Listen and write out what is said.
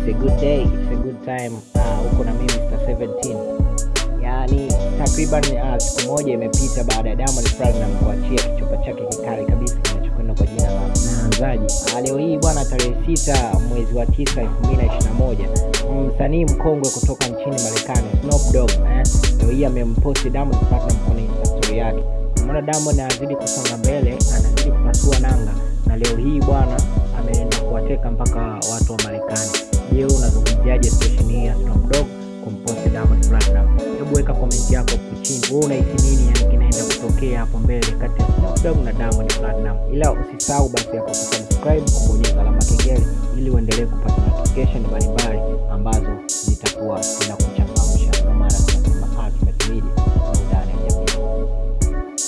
It's a good day, it's a good time. Uh, na mimi Mr 17. Yaani takriban uh, siku moja imepita baada ya Diamond Platinum kuachia kichupa chake kikali kabisa kinachokwenda kwa jina la Mnaanzaje. Uh, leo hii bwana, tarehe sita mwezi wa tisa elfu mbili na ishirini na moja msanii mkongwe kutoka nchini Marekani Snoop Dogg eh, leo hii amemposti Diamond Platinum kwenye Insta story yake. Umeona Diamond anazidi kusonga mbele, anazidi kupasua nanga, na leo hii bwana ameenda kuwateka mpaka watu wa Marekani. Je, unazungumziaje situation hii ya Snoop Dogg kumposti Diamond Platnumz? Hebu weka comment yako hapo chini, wewe unahisi nini yani kinaenda kutokea hapo mbele kati ya Snoop Dogg na Diamond Platnumz? Ila usisahau basi hapo kusubscribe, kubonyeza alama kengele ili uendelee kupata notification mbalimbali ambazo